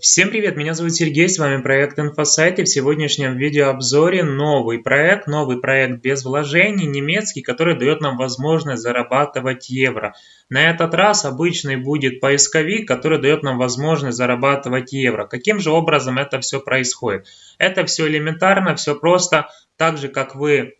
Всем привет, меня зовут Сергей, с вами проект InfoSite и в сегодняшнем видеообзоре новый проект, новый проект без вложений, немецкий, который дает нам возможность зарабатывать евро. На этот раз обычный будет поисковик, который дает нам возможность зарабатывать евро. Каким же образом это все происходит? Это все элементарно, все просто, так же как вы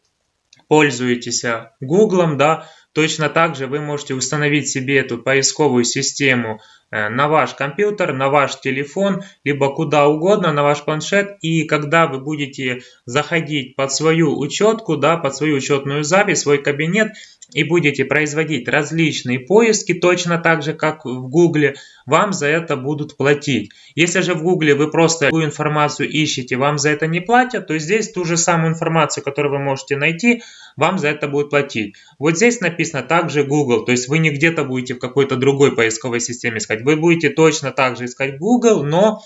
пользуетесь Гуглом, да, точно так же вы можете установить себе эту поисковую систему Э, на ваш компьютер, на ваш телефон, либо куда угодно, на ваш планшет. И когда вы будете заходить под свою учетку, да, под свою учетную запись, свой кабинет, и будете производить различные поиски, точно так же, как в Гугле, вам за это будут платить. Если же в Гугле вы просто такую информацию ищете, вам за это не платят, то здесь ту же самую информацию, которую вы можете найти, вам за это будут платить. Вот здесь написано также Google, то есть вы не где-то будете в какой-то другой поисковой системе искать, вы будете точно так же искать Google, но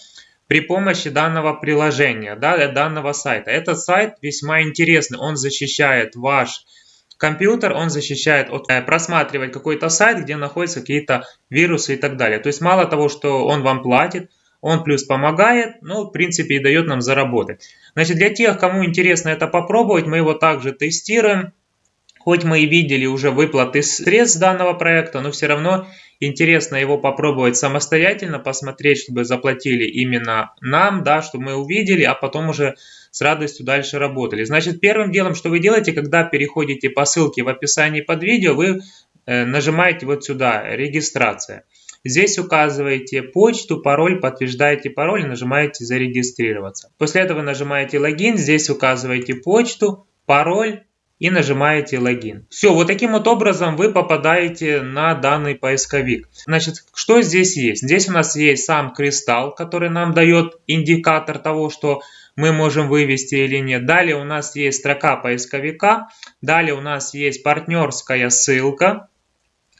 при помощи данного приложения, да, данного сайта. Этот сайт весьма интересный, он защищает ваш компьютер, он защищает от э, просматривать какой-то сайт, где находятся какие-то вирусы и так далее. То есть мало того, что он вам платит, он плюс помогает, ну, в принципе, и дает нам заработать. Значит, для тех, кому интересно это попробовать, мы его также тестируем. Хоть мы и видели уже выплаты средств данного проекта, но все равно интересно его попробовать самостоятельно, посмотреть, чтобы заплатили именно нам, да, чтобы мы увидели, а потом уже с радостью дальше работали. Значит, первым делом, что вы делаете, когда переходите по ссылке в описании под видео, вы э, нажимаете вот сюда «Регистрация». Здесь указываете почту, пароль, подтверждаете пароль нажимаете «Зарегистрироваться». После этого нажимаете «Логин», здесь указываете почту, пароль, и нажимаете логин. Все, вот таким вот образом вы попадаете на данный поисковик. Значит, что здесь есть? Здесь у нас есть сам кристалл, который нам дает индикатор того, что мы можем вывести или нет. Далее у нас есть строка поисковика. Далее у нас есть партнерская ссылка,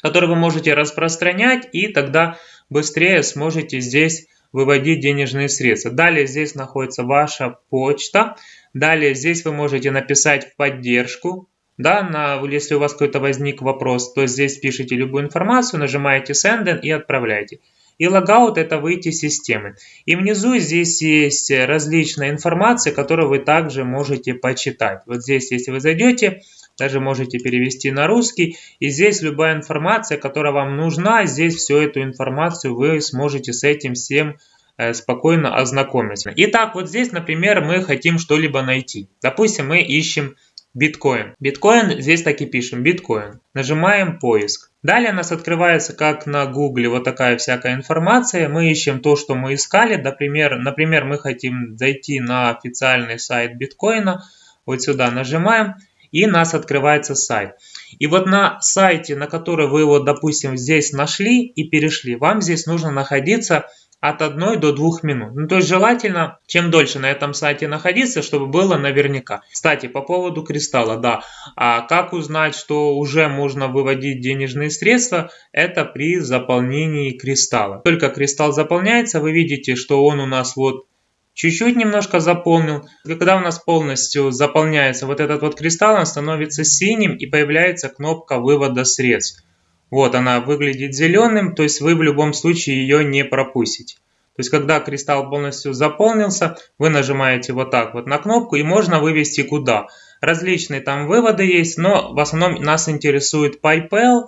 которую вы можете распространять и тогда быстрее сможете здесь выводить денежные средства. Далее здесь находится ваша почта. Далее здесь вы можете написать в поддержку. Да, на, если у вас какой-то возник вопрос, то здесь пишите любую информацию, нажимаете Send и отправляете. И логаут это выйти из системы. И внизу здесь есть различная информация, которую вы также можете почитать. Вот здесь, если вы зайдете, даже можете перевести на русский. И здесь любая информация, которая вам нужна, здесь всю эту информацию вы сможете с этим всем э, спокойно ознакомиться. Итак, вот здесь, например, мы хотим что-либо найти. Допустим, мы ищем биткоин. Биткоин, здесь так и пишем, биткоин. Нажимаем поиск. Далее у нас открывается, как на гугле, вот такая всякая информация. Мы ищем то, что мы искали. Например, например мы хотим зайти на официальный сайт биткоина. Вот сюда нажимаем и у нас открывается сайт. И вот на сайте, на который вы его, допустим, здесь нашли и перешли, вам здесь нужно находиться от 1 до 2 минут. Ну, то есть желательно, чем дольше на этом сайте находиться, чтобы было наверняка. Кстати, по поводу кристалла, да. А как узнать, что уже можно выводить денежные средства? Это при заполнении кристалла. Только кристалл заполняется, вы видите, что он у нас вот чуть-чуть немножко заполнил. Когда у нас полностью заполняется вот этот вот кристалл, он становится синим и появляется кнопка вывода средств. Вот она выглядит зеленым, то есть вы в любом случае ее не пропустите. То есть когда кристалл полностью заполнился, вы нажимаете вот так вот на кнопку и можно вывести куда. Различные там выводы есть, но в основном нас интересует PayPal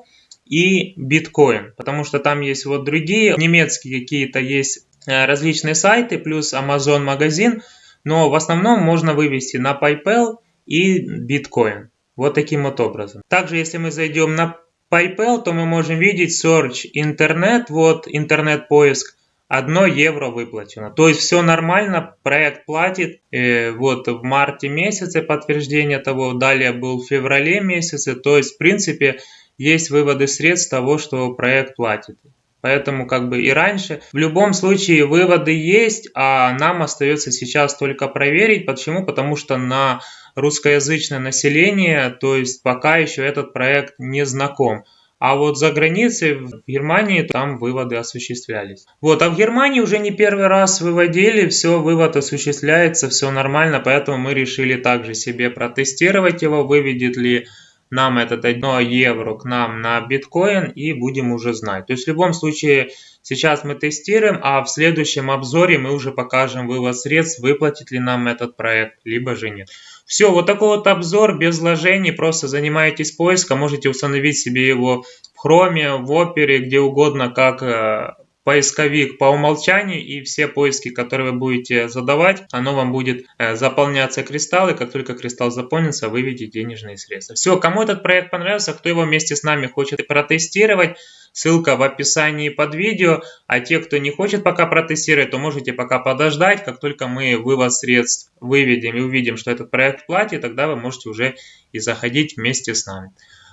и Bitcoin, потому что там есть вот другие немецкие какие-то есть различные сайты, плюс Amazon магазин, но в основном можно вывести на PayPal и Bitcoin. Вот таким вот образом. Также, если мы зайдем на PayPal, то мы можем видеть Search интернет, вот интернет-поиск, 1 евро выплачено. То есть все нормально, проект платит. Э, вот в марте месяце подтверждение того, далее был в феврале месяце. То есть в принципе есть выводы средств того, что проект платит. Поэтому как бы и раньше. В любом случае выводы есть, а нам остается сейчас только проверить. Почему? Потому что на русскоязычное население, то есть пока еще этот проект не знаком. А вот за границей, в Германии, там выводы осуществлялись. Вот, а в Германии уже не первый раз выводили, все, вывод осуществляется, все нормально, поэтому мы решили также себе протестировать его, выведет ли нам этот 1 евро к нам на биткоин и будем уже знать. То есть в любом случае Сейчас мы тестируем, а в следующем обзоре мы уже покажем вывод средств, выплатит ли нам этот проект, либо же нет. Все, вот такой вот обзор без вложений, просто занимаетесь поиском, можете установить себе его в Chrome, в Opera, где угодно, как э, поисковик по умолчанию и все поиски, которые вы будете задавать, оно вам будет э, заполняться кристаллы. Как только кристалл заполнится, выведите денежные средства. Все, кому этот проект понравился, кто его вместе с нами хочет протестировать, ссылка в описании под видео. А те, кто не хочет пока протестировать, то можете пока подождать. Как только мы вывод средств выведем и увидим, что этот проект платит, тогда вы можете уже и заходить вместе с нами.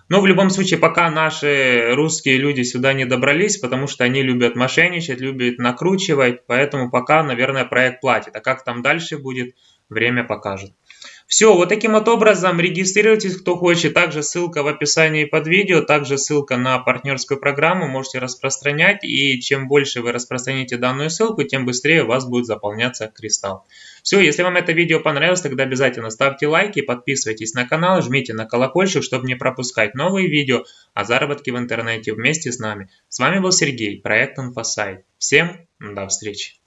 Но в любом случае, пока наши русские люди сюда не добрались, потому что они любят мошенничать, любят накручивать, поэтому пока, наверное, проект платит. А как там дальше будет, время покажет. Все, вот таким вот образом регистрируйтесь, кто хочет. Также ссылка в описании под видео, также ссылка на партнерскую программу. Можете распространять, и чем больше вы распространите данную ссылку, тем быстрее у вас будет заполняться кристалл. Все, если вам это видео понравилось, тогда обязательно ставьте лайки, подписывайтесь на канал, жмите на колокольчик, чтобы не пропускать новые видео о заработке в интернете вместе с нами. С вами был Сергей, проект InfoSite. Всем до встречи!